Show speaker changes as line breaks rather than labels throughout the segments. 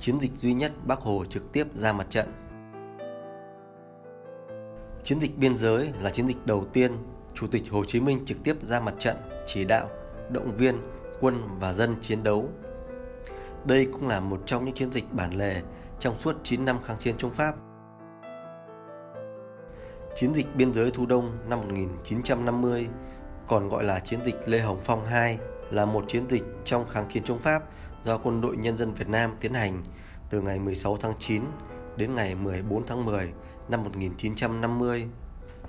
chiến dịch duy nhất Bác Hồ trực tiếp ra mặt trận. Chiến dịch biên giới là chiến dịch đầu tiên Chủ tịch Hồ Chí Minh trực tiếp ra mặt trận, chỉ đạo, động viên quân và dân chiến đấu. Đây cũng là một trong những chiến dịch bản lề trong suốt 9 năm kháng chiến chống Pháp. Chiến dịch biên giới Thu Đông năm 1950, còn gọi là chiến dịch Lê Hồng Phong II, là một chiến dịch trong kháng chiến chống Pháp do Quân đội Nhân dân Việt Nam tiến hành từ ngày 16 tháng 9 đến ngày 14 tháng 10 năm 1950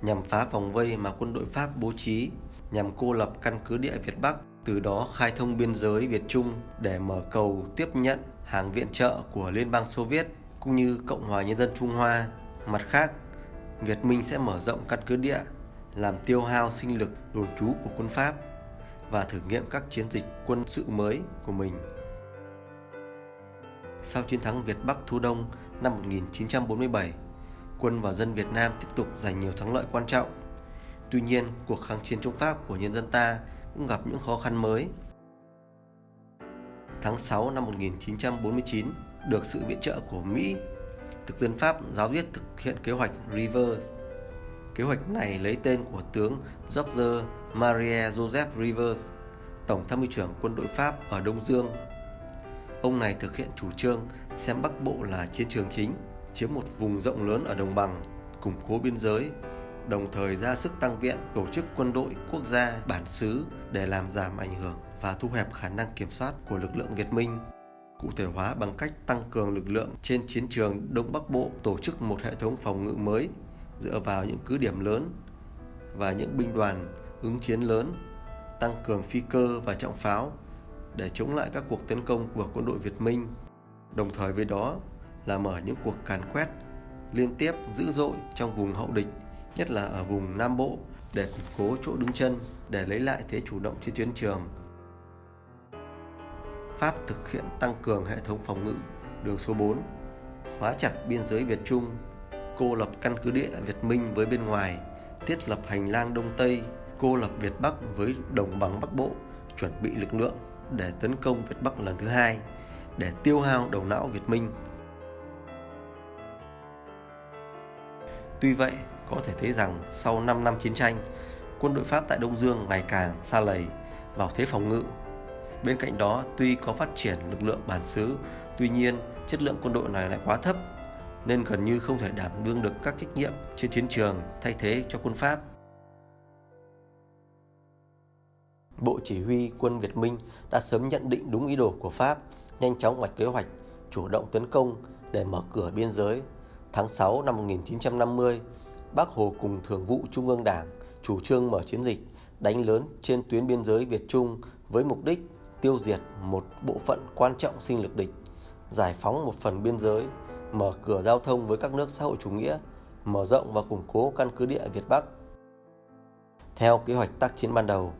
nhằm phá vòng vây mà quân đội Pháp bố trí nhằm cô lập căn cứ địa Việt Bắc, từ đó khai thông biên giới Việt Trung để mở cầu tiếp nhận hàng viện trợ của Liên bang Xô Viết cũng như Cộng hòa Nhân dân Trung Hoa. Mặt khác, Việt Minh sẽ mở rộng căn cứ địa, làm tiêu hao sinh lực đồn trú của quân Pháp và thử nghiệm các chiến dịch quân sự mới của mình. Sau chiến thắng Việt Bắc Thu Đông năm 1947, quân và dân Việt Nam tiếp tục giành nhiều thắng lợi quan trọng. Tuy nhiên, cuộc kháng chiến chống Pháp của nhân dân ta cũng gặp những khó khăn mới. Tháng 6 năm 1949, được sự viện trợ của Mỹ, thực dân Pháp giáo diết thực hiện kế hoạch Rivers. Kế hoạch này lấy tên của tướng George Marie Joseph Rivers, Tổng tham mưu trưởng quân đội Pháp ở Đông Dương. Ông này thực hiện chủ trương xem Bắc Bộ là chiến trường chính chiếm một vùng rộng lớn ở đồng bằng, củng cố biên giới, đồng thời ra sức tăng viện tổ chức quân đội quốc gia bản xứ để làm giảm ảnh hưởng và thu hẹp khả năng kiểm soát của lực lượng Việt Minh. Cụ thể hóa bằng cách tăng cường lực lượng trên chiến trường Đông Bắc Bộ tổ chức một hệ thống phòng ngự mới dựa vào những cứ điểm lớn và những binh đoàn ứng chiến lớn, tăng cường phi cơ và trọng pháo để chống lại các cuộc tấn công của quân đội Việt Minh. Đồng thời với đó là mở những cuộc càn quét liên tiếp dữ dội trong vùng hậu địch, nhất là ở vùng Nam Bộ để củng cố chỗ đứng chân để lấy lại thế chủ động trên chiến trường. Pháp thực hiện tăng cường hệ thống phòng ngự đường số 4, khóa chặt biên giới Việt Trung, cô lập căn cứ địa Việt Minh với bên ngoài, thiết lập hành lang Đông Tây, cô lập Việt Bắc với đồng bằng Bắc Bộ, chuẩn bị lực lượng để tấn công Việt Bắc lần thứ hai, để tiêu hao đầu não Việt Minh Tuy vậy, có thể thấy rằng sau 5 năm chiến tranh, quân đội Pháp tại Đông Dương ngày càng xa lầy vào thế phòng ngự. Bên cạnh đó, tuy có phát triển lực lượng bản xứ, tuy nhiên chất lượng quân đội này lại quá thấp nên gần như không thể đảm đương được các trách nhiệm trên chiến trường thay thế cho quân Pháp. Bộ Chỉ huy quân Việt Minh đã sớm nhận định đúng ý đồ của Pháp, nhanh chóng hoạch kế hoạch, chủ động tấn công để mở cửa biên giới Tháng 6 năm 1950, Bác Hồ cùng Thường vụ Trung ương Đảng chủ trương mở chiến dịch đánh lớn trên tuyến biên giới Việt Trung với mục đích tiêu diệt một bộ phận quan trọng sinh lực địch, giải phóng một phần biên giới, mở cửa giao thông với các nước xã hội chủ nghĩa, mở rộng và củng cố căn cứ địa Việt Bắc. Theo kế hoạch tác chiến ban đầu,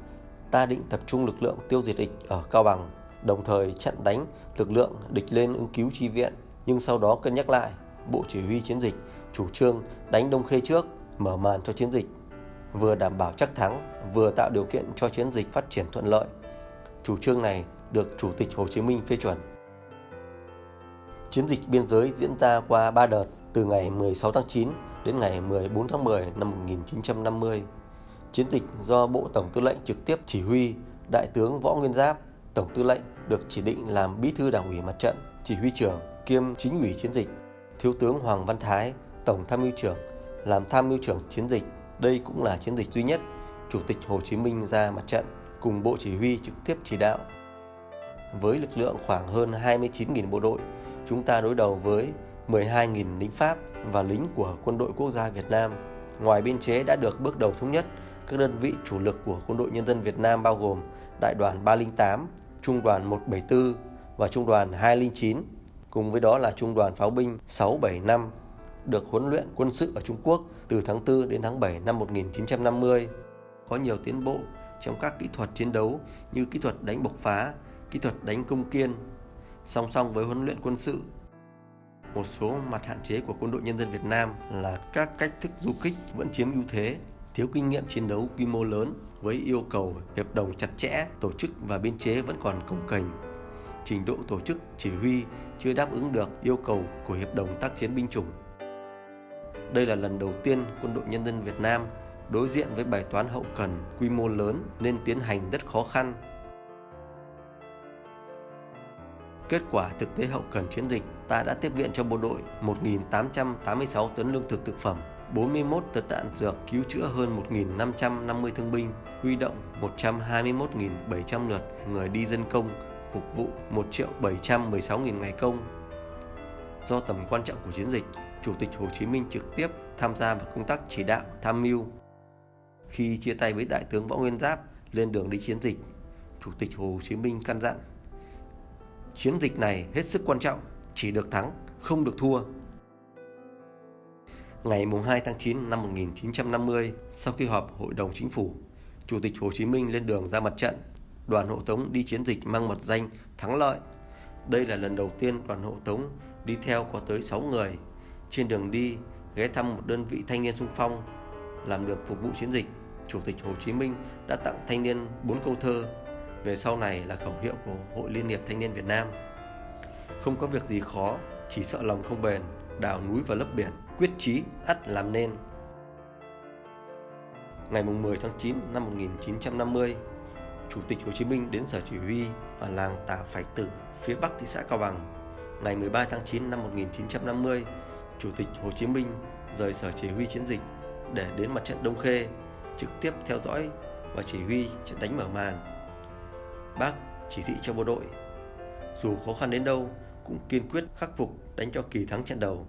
ta định tập trung lực lượng tiêu diệt địch ở Cao Bằng, đồng thời chặn đánh lực lượng địch lên ứng cứu chi viện, nhưng sau đó cân nhắc lại Bộ Chỉ huy chiến dịch chủ trương đánh Đông Khê trước, mở màn cho chiến dịch, vừa đảm bảo chắc thắng, vừa tạo điều kiện cho chiến dịch phát triển thuận lợi. Chủ trương này được Chủ tịch Hồ Chí Minh phê chuẩn. Chiến dịch biên giới diễn ra qua 3 đợt từ ngày 16 tháng 9 đến ngày 14 tháng 10 năm 1950. Chiến dịch do Bộ Tổng Tư lệnh trực tiếp chỉ huy, Đại tướng Võ Nguyên Giáp, Tổng Tư lệnh được chỉ định làm bí thư đảng ủy mặt trận, chỉ huy trưởng kiêm chính ủy chiến dịch Thiếu tướng Hoàng Văn Thái, Tổng tham mưu trưởng, làm tham mưu trưởng chiến dịch. Đây cũng là chiến dịch duy nhất Chủ tịch Hồ Chí Minh ra mặt trận cùng Bộ Chỉ huy trực tiếp chỉ đạo. Với lực lượng khoảng hơn 29.000 bộ đội, chúng ta đối đầu với 12.000 lính Pháp và lính của quân đội quốc gia Việt Nam. Ngoài biên chế đã được bước đầu thống nhất, các đơn vị chủ lực của quân đội nhân dân Việt Nam bao gồm Đại đoàn 308, Trung đoàn 174 và Trung đoàn 209 Cùng với đó là Trung đoàn Pháo binh 675 được huấn luyện quân sự ở Trung Quốc từ tháng 4 đến tháng 7 năm 1950. Có nhiều tiến bộ trong các kỹ thuật chiến đấu như kỹ thuật đánh bộc phá, kỹ thuật đánh công kiên, song song với huấn luyện quân sự. Một số mặt hạn chế của quân đội nhân dân Việt Nam là các cách thức du kích vẫn chiếm ưu thế, thiếu kinh nghiệm chiến đấu quy mô lớn với yêu cầu hiệp đồng chặt chẽ, tổ chức và biên chế vẫn còn cồng kềnh trình độ tổ chức chỉ huy chưa đáp ứng được yêu cầu của Hiệp đồng tác chiến binh chủng. Đây là lần đầu tiên quân đội nhân dân Việt Nam đối diện với bài toán hậu cần quy mô lớn nên tiến hành rất khó khăn. Kết quả thực tế hậu cần chiến dịch, ta đã tiếp viện cho bộ đội 1.886 tấn lương thực thực phẩm, 41 tấn đạn dược cứu chữa hơn 1.550 thương binh, huy động 121.700 lượt người đi dân công, phục vụ 1 triệu 716.000 ngày công. Do tầm quan trọng của chiến dịch, Chủ tịch Hồ Chí Minh trực tiếp tham gia vào công tác chỉ đạo, tham mưu. Khi chia tay với Đại tướng Võ Nguyên Giáp lên đường đi chiến dịch, Chủ tịch Hồ Chí Minh căn dặn Chiến dịch này hết sức quan trọng, chỉ được thắng, không được thua. Ngày 2 tháng 9 năm 1950, sau khi họp Hội đồng Chính phủ, Chủ tịch Hồ Chí Minh lên đường ra mặt trận. Đoàn hộ tống đi chiến dịch mang mật danh Thắng Lợi. Đây là lần đầu tiên đoàn hộ tống đi theo có tới 6 người. Trên đường đi, ghé thăm một đơn vị thanh niên sung phong làm được phục vụ chiến dịch. Chủ tịch Hồ Chí Minh đã tặng thanh niên 4 câu thơ về sau này là khẩu hiệu của Hội Liên hiệp Thanh niên Việt Nam. Không có việc gì khó, chỉ sợ lòng không bền, đào núi và lấp biển, quyết chí ắt làm nên. Ngày 10 tháng 9 năm 1950, Chủ tịch Hồ Chí Minh đến sở chỉ huy ở làng Tà Phạch Tử, phía bắc thị xã Cao Bằng. Ngày 13 tháng 9 năm 1950, Chủ tịch Hồ Chí Minh rời sở chỉ huy chiến dịch để đến mặt trận Đông Khê, trực tiếp theo dõi và chỉ huy trận đánh mở màn. Bác chỉ thị cho bộ đội, dù khó khăn đến đâu cũng kiên quyết khắc phục đánh cho kỳ thắng trận đầu.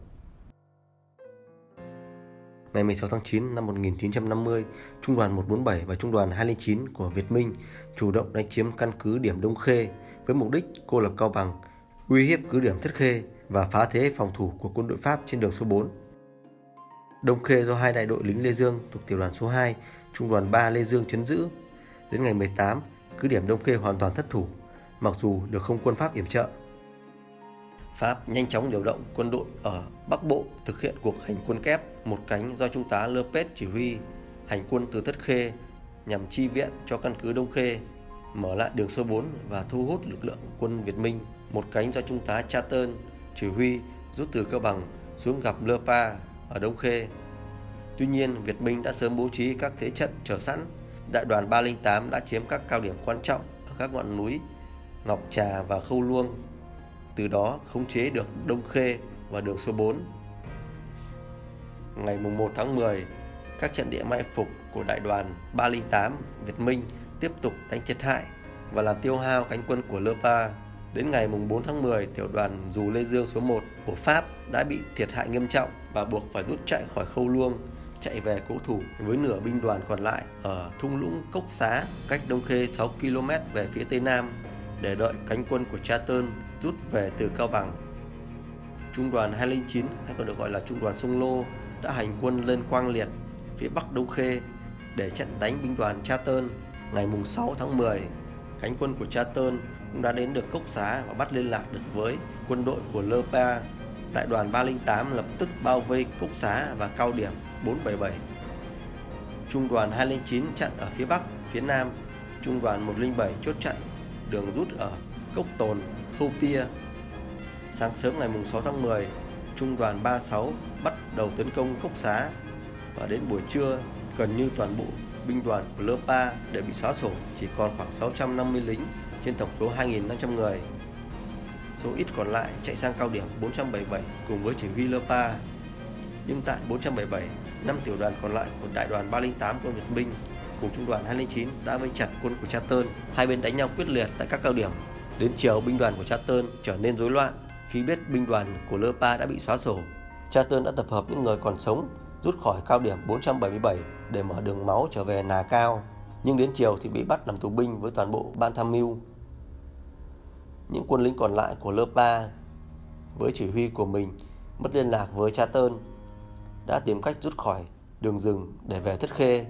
Ngày 16 tháng 9 năm 1950, Trung đoàn 147 và Trung đoàn 209 của Việt Minh chủ động đánh chiếm căn cứ điểm Đông Khê với mục đích cô lập Cao Bằng, uy hiếp cứ điểm Thất Khê và phá thế phòng thủ của quân đội Pháp trên đường số 4. Đông Khê do hai đại đội lính Lê Dương thuộc tiểu đoàn số 2, Trung đoàn 3 Lê Dương chấn giữ. Đến ngày 18, cứ điểm Đông Khê hoàn toàn thất thủ, mặc dù được không quân Pháp yểm trợ. Pháp nhanh chóng điều động quân đội ở Bắc Bộ thực hiện cuộc hành quân kép, một cánh do Trung tá Lepet chỉ huy, hành quân từ Thất Khê nhằm chi viện cho căn cứ Đông Khê, mở lại đường số 4 và thu hút lực lượng quân Việt Minh. Một cánh do Trung tá Charton chỉ huy rút từ Cao Bằng xuống gặp Lepa ở Đông Khê. Tuy nhiên, Việt Minh đã sớm bố trí các thế trận chờ sẵn. Đại đoàn 308 đã chiếm các cao điểm quan trọng ở các ngọn núi Ngọc Trà và Khâu Luông từ đó khống chế được Đông Khê và đường số 4. Ngày 1 tháng 10, các trận địa mai phục của đại đoàn 308 Việt Minh tiếp tục đánh thiệt hại và làm tiêu hao cánh quân của Lepa. Đến ngày 4 tháng 10, tiểu đoàn dù Lê Dương số 1 của Pháp đã bị thiệt hại nghiêm trọng và buộc phải rút chạy khỏi khâu luông, chạy về cố thủ với nửa binh đoàn còn lại ở thung lũng Cốc Xá, cách Đông Khê 6 km về phía tây nam để đợi cánh quân của Cha Tơn rút về từ Cao Bằng. Trung đoàn 209 hay còn được gọi là Trung đoàn Sông Lô đã hành quân lên Quang Liệt, phía bắc Đông Khê để chặn đánh binh đoàn cha tơn ngày 6 tháng 10. Cánh quân của cha tơn cũng đã đến được Cốc Xá và bắt liên lạc được với quân đội của Lepa. Đại đoàn 308 lập tức bao vây Cốc Xá và cao điểm 477. Trung đoàn 209 chặn ở phía bắc, phía nam. Trung đoàn 107 chốt chặn đường rút ở Cốc Tồn, Khâu Sáng sớm ngày 6 tháng 10, Trung đoàn 36 bắt đầu tấn công khúc Xá và đến buổi trưa gần như toàn bộ binh đoàn của Lepa đều bị xóa sổ, chỉ còn khoảng 650 lính trên tổng số 2.500 người. Số ít còn lại chạy sang cao điểm 477 cùng với chỉ huy Lepa. Nhưng tại 477, 5 tiểu đoàn còn lại của đại đoàn 308 quân Việt Minh cùng trung đoàn 209 đã vây chặt quân của Charton. Hai bên đánh nhau quyết liệt tại các cao điểm. Đến chiều, binh đoàn của Charlton trở nên rối loạn khi biết binh đoàn của Lepa đã bị xóa sổ. Charlton đã tập hợp những người còn sống rút khỏi cao điểm 477 để mở đường máu trở về Nà Cao. Nhưng đến chiều thì bị bắt làm tù binh với toàn bộ ban tham mưu. Những quân lính còn lại của Lepa với chỉ huy của mình mất liên lạc với Charton đã tìm cách rút khỏi đường rừng để về Thất Khê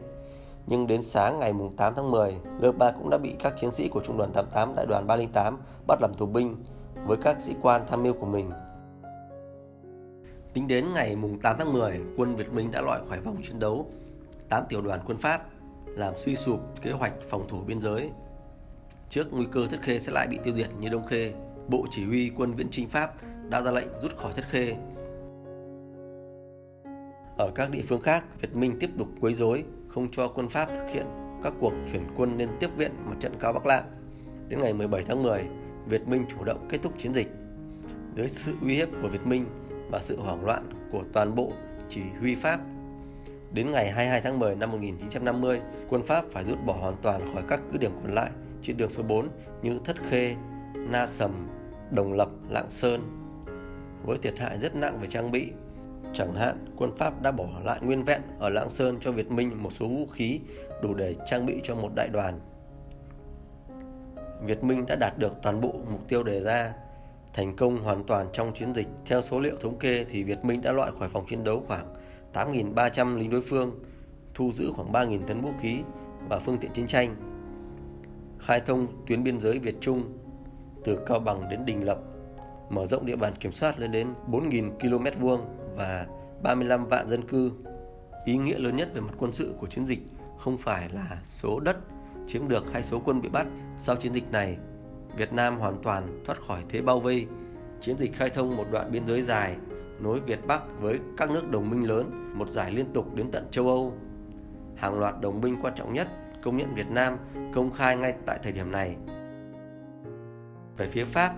nhưng đến sáng ngày 8 tháng 10, Lepa cũng đã bị các chiến sĩ của Trung đoàn 88 Đại đoàn 308 bắt làm tù binh với các sĩ quan tham mưu của mình. Tính đến ngày 8 tháng 10, quân Việt Minh đã loại khỏi vòng chiến đấu 8 tiểu đoàn quân Pháp, làm suy sụp kế hoạch phòng thủ biên giới. Trước nguy cơ Thất Khê sẽ lại bị tiêu diệt như Đông Khê, Bộ Chỉ huy quân viễn Trinh Pháp đã ra lệnh rút khỏi Thất Khê. Ở các địa phương khác, Việt Minh tiếp tục quấy rối, không cho quân Pháp thực hiện các cuộc chuyển quân lên tiếp viện mặt trận cao Bắc Lạng. Đến ngày 17 tháng 10, Việt Minh chủ động kết thúc chiến dịch. Dưới sự uy hiếp của Việt Minh và sự hoảng loạn của toàn bộ chỉ huy Pháp, đến ngày 22 tháng 10 năm 1950, quân Pháp phải rút bỏ hoàn toàn khỏi các cứ điểm còn lại trên đường số 4 như Thất Khê, Na Sầm, Đồng Lập, Lạng Sơn. Với thiệt hại rất nặng về trang bị, chẳng hạn quân Pháp đã bỏ lại nguyên vẹn ở Lạng Sơn cho Việt Minh một số vũ khí đủ để trang bị cho một đại đoàn. Việt Minh đã đạt được toàn bộ mục tiêu đề ra, thành công hoàn toàn trong chiến dịch. Theo số liệu thống kê thì Việt Minh đã loại khỏi phòng chiến đấu khoảng 8.300 lính đối phương, thu giữ khoảng 3.000 tấn vũ khí và phương tiện chiến tranh. Khai thông tuyến biên giới Việt Trung từ Cao Bằng đến Đình Lập, mở rộng địa bàn kiểm soát lên đến 4.000 km vuông và 35 vạn dân cư. Ý nghĩa lớn nhất về mặt quân sự của chiến dịch không phải là số đất chiếm được hay số quân bị bắt. Sau chiến dịch này, Việt Nam hoàn toàn thoát khỏi thế bao vây. Chiến dịch khai thông một đoạn biên giới dài nối Việt Bắc với các nước đồng minh lớn, một giải liên tục đến tận châu Âu. Hàng loạt đồng minh quan trọng nhất công nhận Việt Nam công khai ngay tại thời điểm này. Về phía Pháp,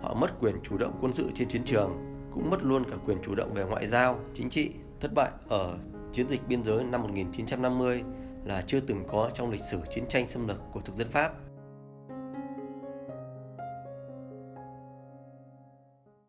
họ mất quyền chủ động quân sự trên chiến trường, cũng mất luôn cả quyền chủ động về ngoại giao, chính trị. Thất bại ở chiến dịch biên giới năm 1950 là chưa từng có trong lịch sử chiến tranh xâm lược của thực dân Pháp.